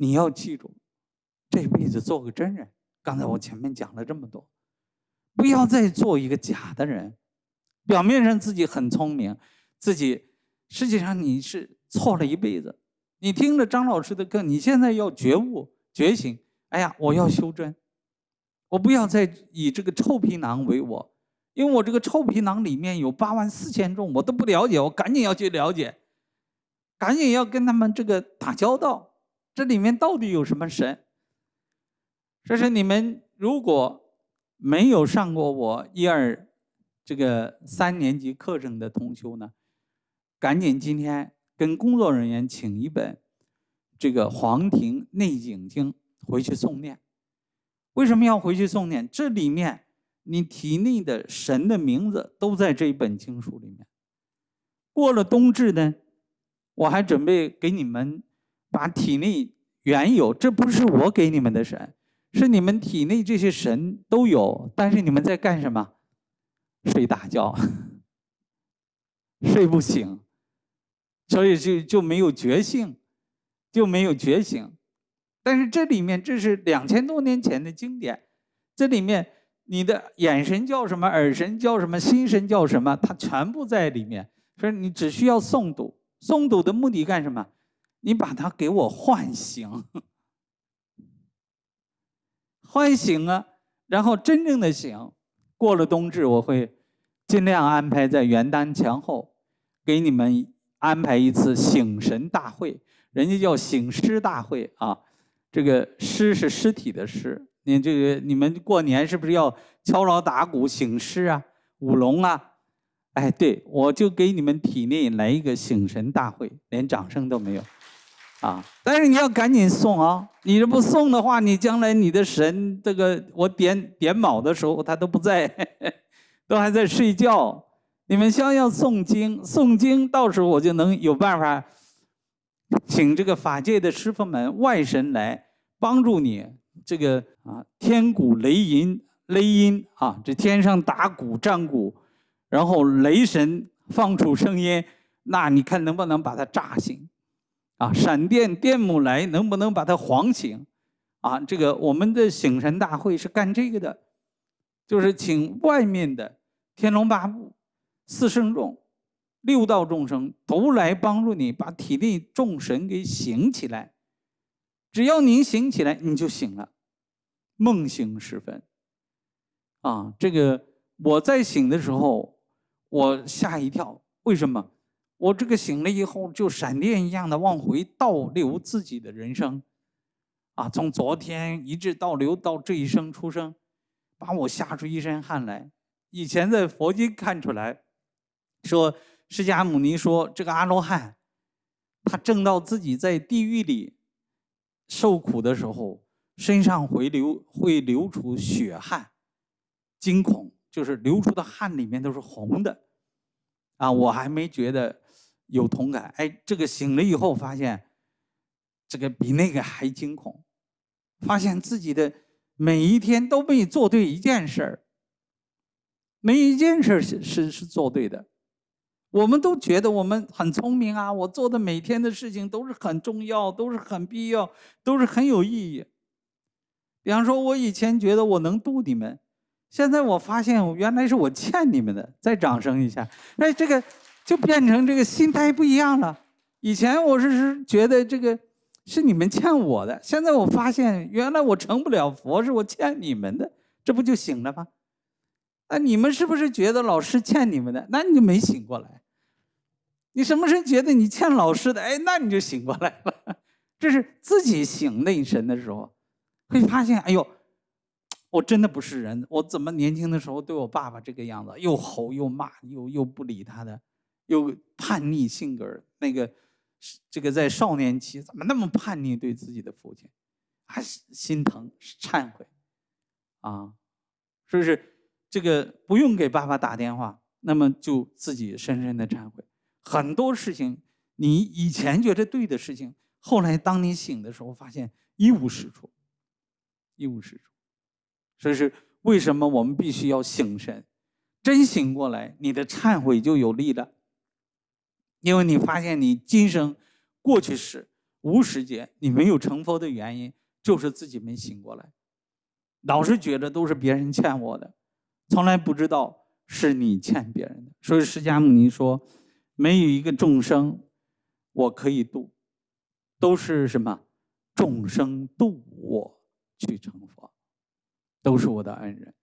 你要记住，这辈子做个真人。刚才我前面讲了这么多，不要再做一个假的人。表面上自己很聪明，自己实际上你是错了一辈子。你听了张老师的课，你现在要觉悟、觉醒。哎呀，我要修真，我不要再以这个臭皮囊为我，因为我这个臭皮囊里面有八万四千众，我都不了解，我赶紧要去了解，赶紧要跟他们这个打交道。这里面到底有什么神？这是你们如果没有上过我一二这个三年级课程的同修呢，赶紧今天跟工作人员请一本这个《黄庭内景经》回去诵念。为什么要回去诵念？这里面你体内的神的名字都在这一本经书里面。过了冬至呢，我还准备给你们把体内原有，这不是我给你们的神。是你们体内这些神都有，但是你们在干什么？睡大觉，睡不醒，所以就就没有觉性，就没有觉醒。但是这里面这是两千多年前的经典，这里面你的眼神叫什么，耳神叫什么，心神叫什么，它全部在里面。所以你只需要诵读，诵读的目的干什么？你把它给我唤醒。唤醒啊，然后真正的醒。过了冬至，我会尽量安排在元旦前后，给你们安排一次醒神大会。人家叫醒尸大会啊，这个尸是尸体的尸。你这个你们过年是不是要敲锣打鼓醒尸啊、舞龙啊？哎，对我就给你们体内来一个醒神大会，连掌声都没有。啊！但是你要赶紧送啊！你这不送的话，你将来你的神这个我点点卯的时候，他都不在，都还在睡觉。你们先要诵经，诵经，到时候我就能有办法，请这个法界的师傅们、外神来帮助你。这个啊，天鼓雷音、雷音啊，这天上打鼓、战鼓，然后雷神放出声音，那你看能不能把他炸醒？啊，闪电电母来，能不能把它晃醒？啊，这个我们的醒神大会是干这个的，就是请外面的天龙八部、四圣众、六道众生都来帮助你，把体内众神给醒起来。只要您醒起来，你就醒了。梦醒时分，啊，这个我在醒的时候，我吓一跳，为什么？我这个醒了以后，就闪电一样的往回倒流自己的人生，啊，从昨天一直倒流到这一生出生，把我吓出一身汗来。以前在佛经看出来，说释迦牟尼说这个阿罗汉，他证到自己在地狱里受苦的时候，身上会流会流出血汗，惊恐就是流出的汗里面都是红的，啊，我还没觉得。有同感，哎，这个醒了以后发现，这个比那个还惊恐，发现自己的每一天都没做对一件事儿，每一件事是是是做对的，我们都觉得我们很聪明啊，我做的每天的事情都是很重要，都是很必要，都是很有意义。比方说，我以前觉得我能渡你们，现在我发现原来是我欠你们的，再掌声一下，哎，这个。就变成这个心态不一样了。以前我是是觉得这个是你们欠我的，现在我发现原来我成不了佛是我欠你们的，这不就醒了吗？那你们是不是觉得老师欠你们的？那你就没醒过来。你什么时候觉得你欠老师的？哎，那你就醒过来了。这是自己醒内神的时候，会发现，哎呦，我真的不是人。我怎么年轻的时候对我爸爸这个样子，又吼又骂，又又不理他的。有叛逆性格那个这个在少年期怎么那么叛逆？对自己的父亲，还心疼忏悔，啊，是不是？这个不用给爸爸打电话，那么就自己深深的忏悔。很多事情你以前觉得对的事情，后来当你醒的时候，发现一无是处，一无是处。所以是为什么我们必须要醒神？真醒过来，你的忏悔就有力了。因为你发现你今生、过去时、无时间你没有成佛的原因，就是自己没醒过来，老是觉得都是别人欠我的，从来不知道是你欠别人的。所以释迦牟尼说，没有一个众生我可以度，都是什么众生度我去成佛，都是我的恩人。